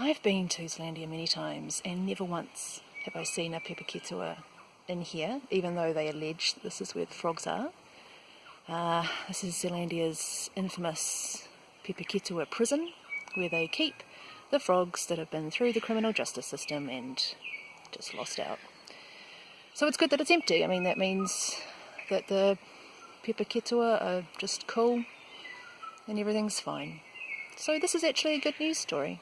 I've been to Zealandia many times and never once have I seen a Pepeketua in here, even though they allege this is where the frogs are. Uh, this is Zealandia's infamous Pepeketua prison, where they keep the frogs that have been through the criminal justice system and just lost out. So it's good that it's empty. I mean, that means that the Pepeketua are just cool and everything's fine. So this is actually a good news story.